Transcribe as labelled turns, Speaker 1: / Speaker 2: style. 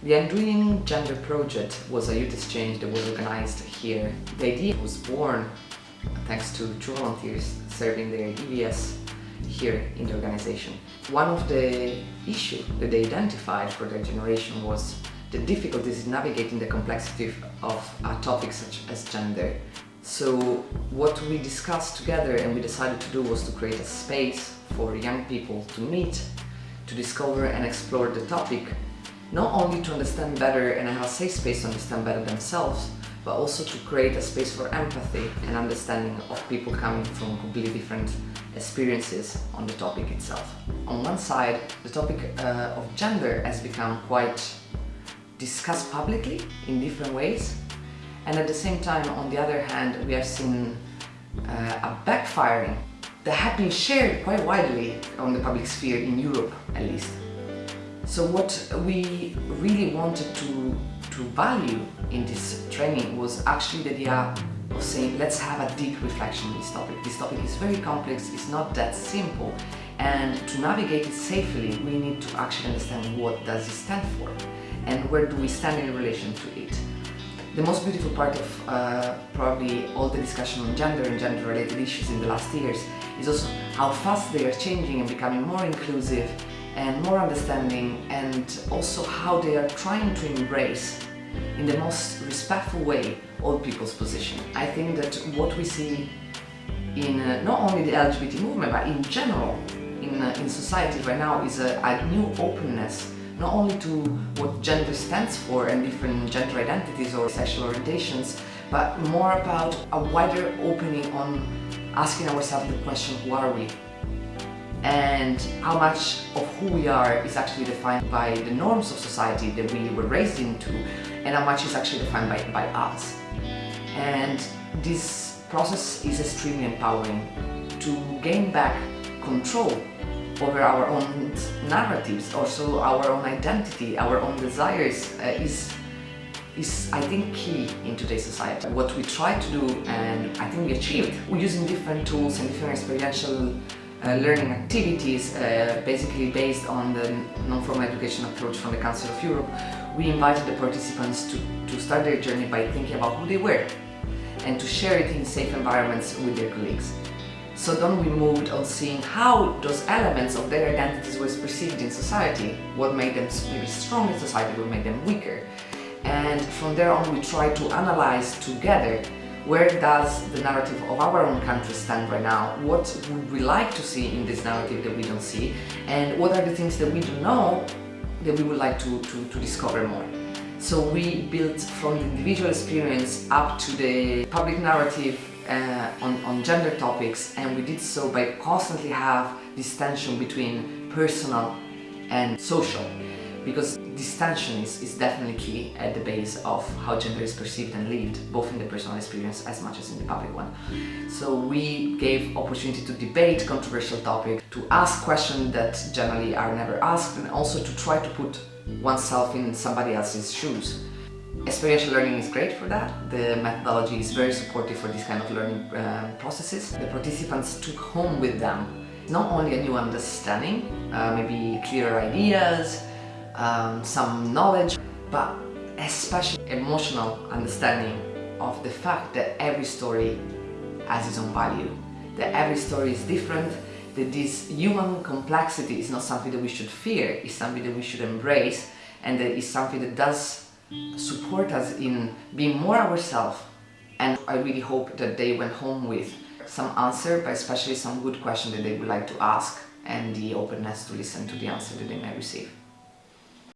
Speaker 1: The Undoing Gender Project was a youth exchange that was organized here. The idea was born thanks to two volunteers serving their EVS here in the organization. One of the issues that they identified for their generation was the difficulties in navigating the complexity of a topic such as gender. So what we discussed together and we decided to do was to create a space for young people to meet, to discover and explore the topic, not only to understand better and have a safe space to understand better themselves, but also to create a space for empathy and understanding of people coming from completely different experiences on the topic itself. On one side, the topic uh, of gender has become quite discussed publicly in different ways and at the same time, on the other hand, we have seen uh, a backfiring that had been shared quite widely on the public sphere in Europe at least. So what we really wanted to, to value in this training was actually the idea of saying let's have a deep reflection on this topic. This topic is very complex, it's not that simple and to navigate it safely we need to actually understand what does it stand for and where do we stand in relation to it. The most beautiful part of uh, probably all the discussion on gender and gender-related issues in the last years is also how fast they are changing and becoming more inclusive and more understanding and also how they are trying to embrace in the most respectful way all people's position. I think that what we see in uh, not only the LGBT movement but in general in, uh, in society right now is a, a new openness not only to what gender stands for and different gender identities or sexual orientations, but more about a wider opening on asking ourselves the question, who are we? And how much of who we are is actually defined by the norms of society that we were raised into and how much is actually defined by, by us. And this process is extremely empowering to gain back control over our own narratives, also our own identity, our own desires uh, is is I think key in today's society. What we try to do and I think we achieved, we're using different tools and different experiential uh, learning activities uh, basically based on the non-formal education approach from the Council of Europe. We invited the participants to, to start their journey by thinking about who they were and to share it in safe environments with their colleagues. So then we moved on seeing how those elements of their identities was perceived in society, what made them maybe strong in society, what made them weaker. And from there on we tried to analyze together where does the narrative of our own country stand right now, what would we like to see in this narrative that we don't see, and what are the things that we don't know that we would like to, to, to discover more. So we built from the individual experience up to the public narrative uh, on, on gender topics and we did so by constantly have this tension between personal and social because this tension is, is definitely key at the base of how gender is perceived and lived both in the personal experience as much as in the public one. So we gave opportunity to debate controversial topics, to ask questions that generally are never asked and also to try to put oneself in somebody else's shoes. Experiential learning is great for that. The methodology is very supportive for this kind of learning uh, processes. The participants took home with them not only a new understanding, uh, maybe clearer ideas, um, some knowledge, but especially emotional understanding of the fact that every story has its own value, that every story is different, that this human complexity is not something that we should fear, it's something that we should embrace and that is something that does support us in being more ourselves and I really hope that they went home with some answer but especially some good question that they would like to ask and the openness to listen to the answer that they may receive.